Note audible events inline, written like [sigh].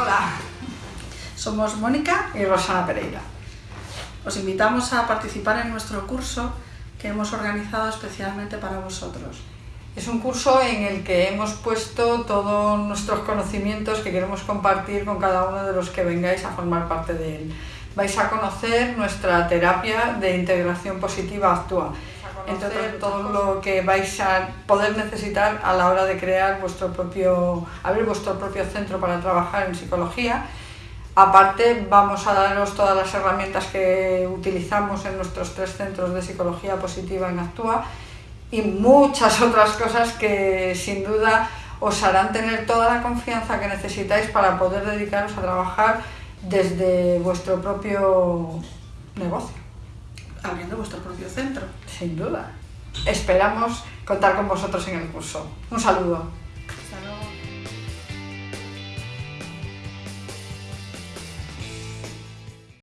Hola, somos Mónica y Rosana Pereira. Os invitamos a participar en nuestro curso que hemos organizado especialmente para vosotros. Es un curso en el que hemos puesto todos nuestros conocimientos que queremos compartir con cada uno de los que vengáis a formar parte de él. Vais a conocer nuestra terapia de integración positiva Actúa, entre todo lo que vais a poder necesitar a la hora de crear vuestro propio, abrir vuestro propio centro para trabajar en psicología. Aparte, vamos a daros todas las herramientas que utilizamos en nuestros tres centros de psicología positiva en Actúa y muchas [laughs] otras cosas que sin duda os harán tener toda la confianza que necesitáis para poder dedicaros a trabajar desde vuestro propio negocio. Abriendo vuestro propio centro. Sin duda. Esperamos contar con vosotros en el curso. Un saludo.